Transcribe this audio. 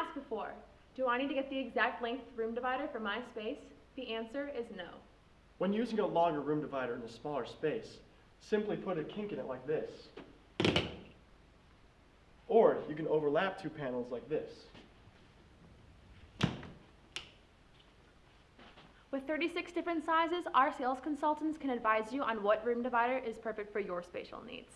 asked before, do I need to get the exact length room divider for my space? The answer is no. When using a longer room divider in a smaller space, simply put a kink in it like this. Or you can overlap two panels like this. With 36 different sizes, our sales consultants can advise you on what room divider is perfect for your spatial needs.